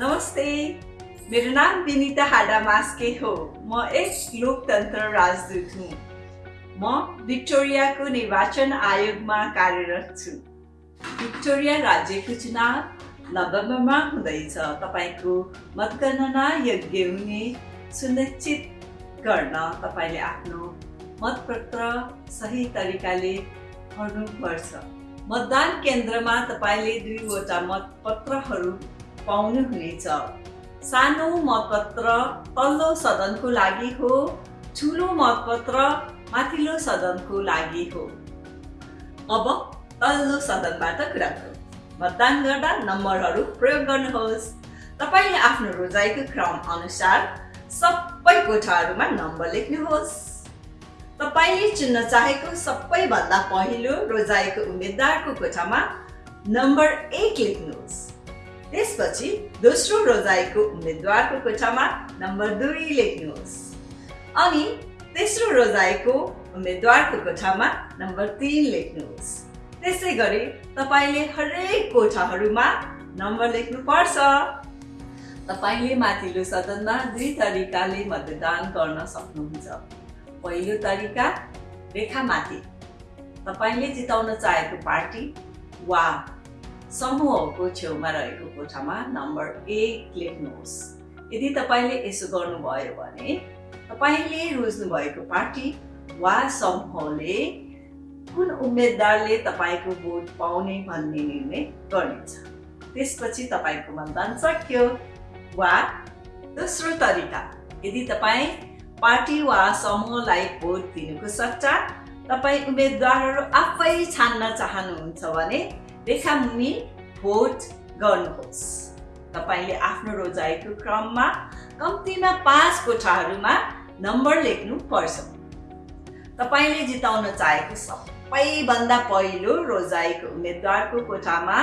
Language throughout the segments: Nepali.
नमस्ते। मेरो नाम विनिता हाडा मास्के हो। म एक लोकतन्त्र राजदूत हुँ। म भिक्टोरियाको निर्वाचन आयोगमा कार्यरत छु। भिक्टोरिया राज्यको चुनाव नोभेम्बरमा हुँदैछ। तपाईँको मतगणना योग्य हुने सुनिश्चित गर्न तपाईँले आफ्नो मतपत्र सही तरिकाले भर्नुपर्छ। मतदान केन्द्रमा तपाईँले दुईवटा मतपत्रहरू पाउनुहुनेछ सानो मतपत्र तल्लो सदनको लागि हो ठुलो मतपत्र माथिल्लो सदनको लागि हो। अब तल्लो सदनबाट कुरा गरौँ मतदान गर्दा नम्बरहरू प्रयोग गर्नुहोस्। तपाईँले आफ्नो रोजाइको क्रम अनुसार सबै कोठाहरूमा नम्बर लेख्नुहोस्। तपाईँले चुन्न चाहेको सबैभन्दा पहिलो रोजाइको उम्मेद्वारको कोठामा नम्बर एक लेख्नुहोस्। त्यसपछि दोस्रो रोजाइको उम्मेद्वारको कोठामा नम्बर दुई लेख्नुहोस्। अनि तेस्रो रोजाइको उम्मेद्वारको कोठामा नम्बर तिन लेख्नुहोस्। त्यसै गरी तपाईँले हरेक कोठाहरूमा नम्बर लेख्नुपर्छ। तपाईँले माथिल्लो सदनमा दुई तरिकाले मतदान गर्न सक्नुहुन्छ। पहिलो तरिका रेखामाथि। तपाईँले जिताउन चाहेको पार्टी वा समूहको छेउमा रहेको कोठामा नम्बर एक लेख्नुहोस् यदि तपाईँले यसो गर्नुभयो भने तपाईँले रोज्नुभएको पार्टी वा समूहले कुन उम्मेद्वारले तपाईँको भोट पाउने भन्ने निर्णय गर्नेछ। त्यसपछि तपाईँको मतदान सक्यो। वा दोस्रो तरिका यदि तपाईँ पार्टी वा समूहलाई भोट दिनुको सट्टा तपाईँ उम्मेद्वारहरू आफै छान्न चाहनुहुन्छ भने रेखामुनि भोट गर्नुहोस्। तपाईँले आफ्नो रोजाइको क्रममा कम्तीमा पाँच कोठाहरूमा नम्बर लेख्नु पर्छ। तपाईँले जिताउन चाहेको सबैभन्दा पहिलो रोजाइको उम्मेद्वारको कोठामा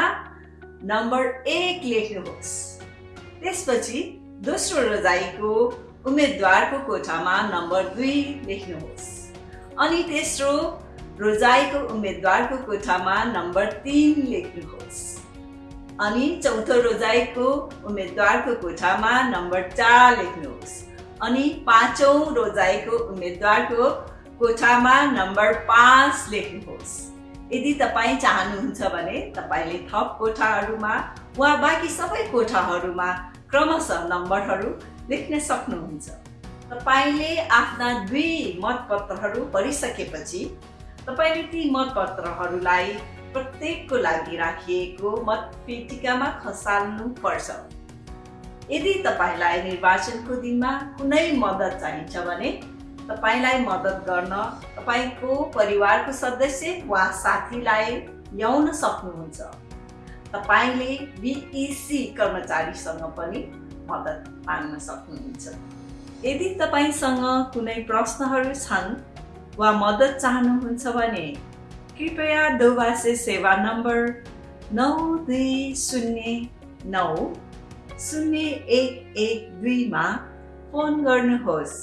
नम्बर एक लेख्नुहोस्। त्यसपछि दोस्रो रोजाइको उम्मेद्वारको कोठामा नम्बर दुई लेख्नुहोस्। अनि तेस्रो रोजाइको उम्मेद्वारको कोठामा नम्बर तिन लेख्नुहोस्। अनि चौथो रोजाइको उम्मेद्वारको कोठामा नम्बर चार लेख्नुहोस्। अनि पाँचौँ रोजाइको उम्मेद्वारको कोठामा नम्बर पाँच लेख्नुहोस्। यदि तपाईँ चाहनुहुन्छ भने तपाईँले थप कोठाहरूमा वा बाँकी सबै कोठाहरूमा क्रमशः नम्बरहरू लेख्न सक्नुहुन्छ। तपाईँले आफ्ना दुई मतपत्रहरू भरिसकेपछि तपाईँले ती मतपत्रहरूलाई प्रत्येकको लागि राखिएको मतपेटिकामा खसाल्नु पर्छ यदि तपाईँलाई निर्वाचनको दिनमा कुनै मद्दत चाहिन्छ भने तपाईँलाई मद्दत गर्न तपाईँको परिवारको सदस्य वा साथीलाई ल्याउन सक्नुहुन्छ। तपाईँले बिइसी कर्मचारीसँग पनि मद्दत माग्न सक्नुहुन्छ। यदि तपाईँसँग कुनै प्रश्नहरू छन् वा मद्दत चाहनुहुन्छ भने कृपया दोभाषे सेवा नम्बर नौ दुई शून्य नौ शून्य एक एक दुईमा फोन गर्नुहोस्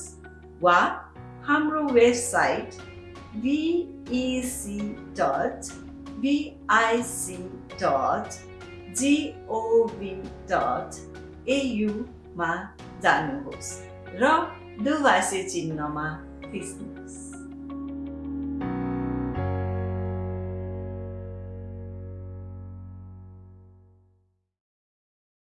वा हाम्रो website BEC dot BIC dot gov dot एयुमा जानुहोस् र दुभाषे चिन्हमा थिच्नुहोस्